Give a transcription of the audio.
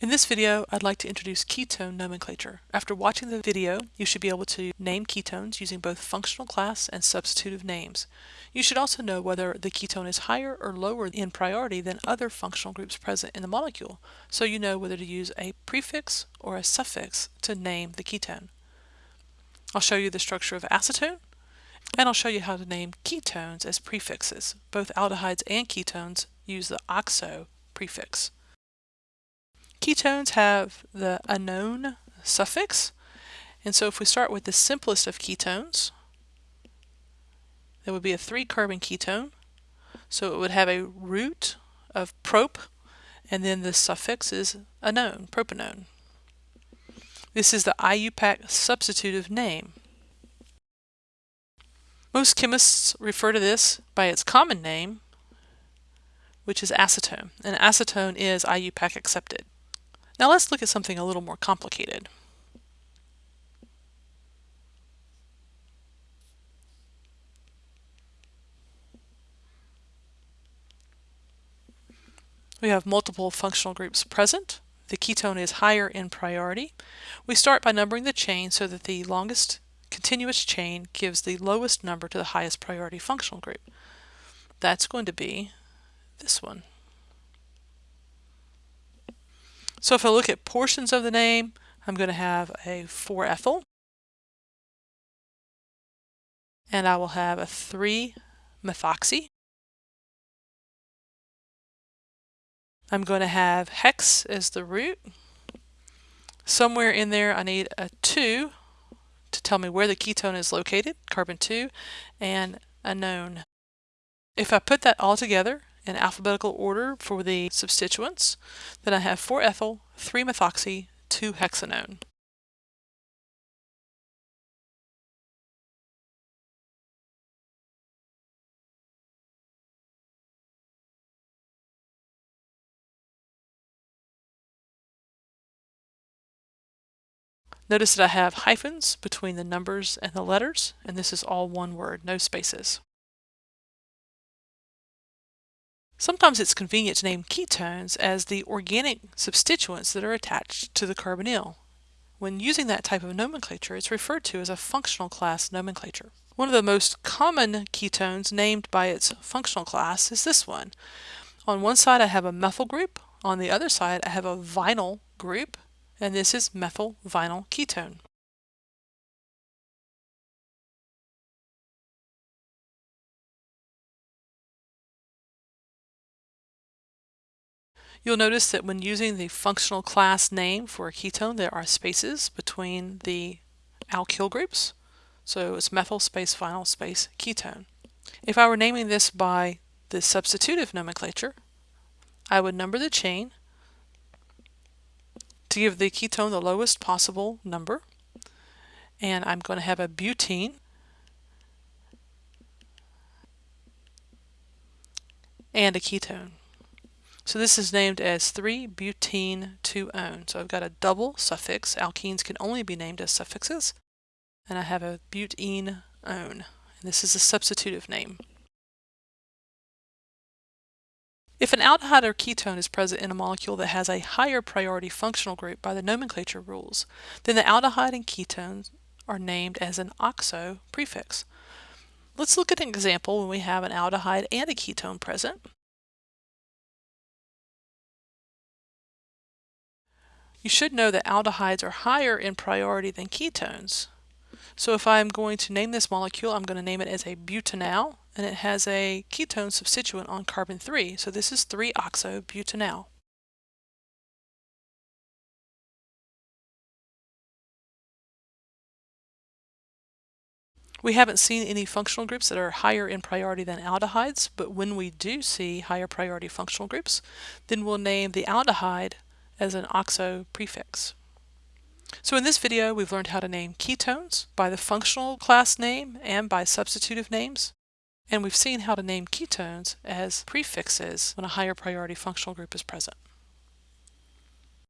In this video, I'd like to introduce ketone nomenclature. After watching the video, you should be able to name ketones using both functional class and substitutive names. You should also know whether the ketone is higher or lower in priority than other functional groups present in the molecule, so you know whether to use a prefix or a suffix to name the ketone. I'll show you the structure of acetone, and I'll show you how to name ketones as prefixes. Both aldehydes and ketones use the oxo prefix. Ketones have the anone suffix, and so if we start with the simplest of ketones, there would be a three carbon ketone. So it would have a root of prop, and then the suffix is anone, propanone. This is the IUPAC substitutive name. Most chemists refer to this by its common name, which is acetone, and acetone is IUPAC accepted. Now let's look at something a little more complicated. We have multiple functional groups present. The ketone is higher in priority. We start by numbering the chain so that the longest continuous chain gives the lowest number to the highest priority functional group. That's going to be this one. So if I look at portions of the name, I'm going to have a 4-ethyl. And I will have a 3-methoxy. I'm going to have hex as the root. Somewhere in there I need a 2 to tell me where the ketone is located, carbon 2, and a known. If I put that all together, in alphabetical order for the substituents. Then I have 4-ethyl, 3-methoxy, 2-hexanone. Notice that I have hyphens between the numbers and the letters, and this is all one word, no spaces. Sometimes it's convenient to name ketones as the organic substituents that are attached to the carbonyl. When using that type of nomenclature, it's referred to as a functional class nomenclature. One of the most common ketones named by its functional class is this one. On one side I have a methyl group, on the other side I have a vinyl group, and this is methyl vinyl ketone. You'll notice that when using the functional class name for a ketone, there are spaces between the alkyl groups. So it's methyl space vinyl space ketone. If I were naming this by the substitutive nomenclature, I would number the chain to give the ketone the lowest possible number. And I'm going to have a butene and a ketone. So this is named as 3-butene-2-one. So I've got a double suffix. Alkenes can only be named as suffixes. And I have a butene-one. And this is a substitutive name. If an aldehyde or ketone is present in a molecule that has a higher priority functional group by the nomenclature rules, then the aldehyde and ketones are named as an oxo prefix. Let's look at an example when we have an aldehyde and a ketone present. You should know that aldehydes are higher in priority than ketones. So if I'm going to name this molecule, I'm going to name it as a butanal, and it has a ketone substituent on carbon 3. So this is 3-oxo-butanal. We haven't seen any functional groups that are higher in priority than aldehydes, but when we do see higher priority functional groups, then we'll name the aldehyde as an oxo prefix. So in this video, we've learned how to name ketones by the functional class name and by substitutive names. And we've seen how to name ketones as prefixes when a higher priority functional group is present.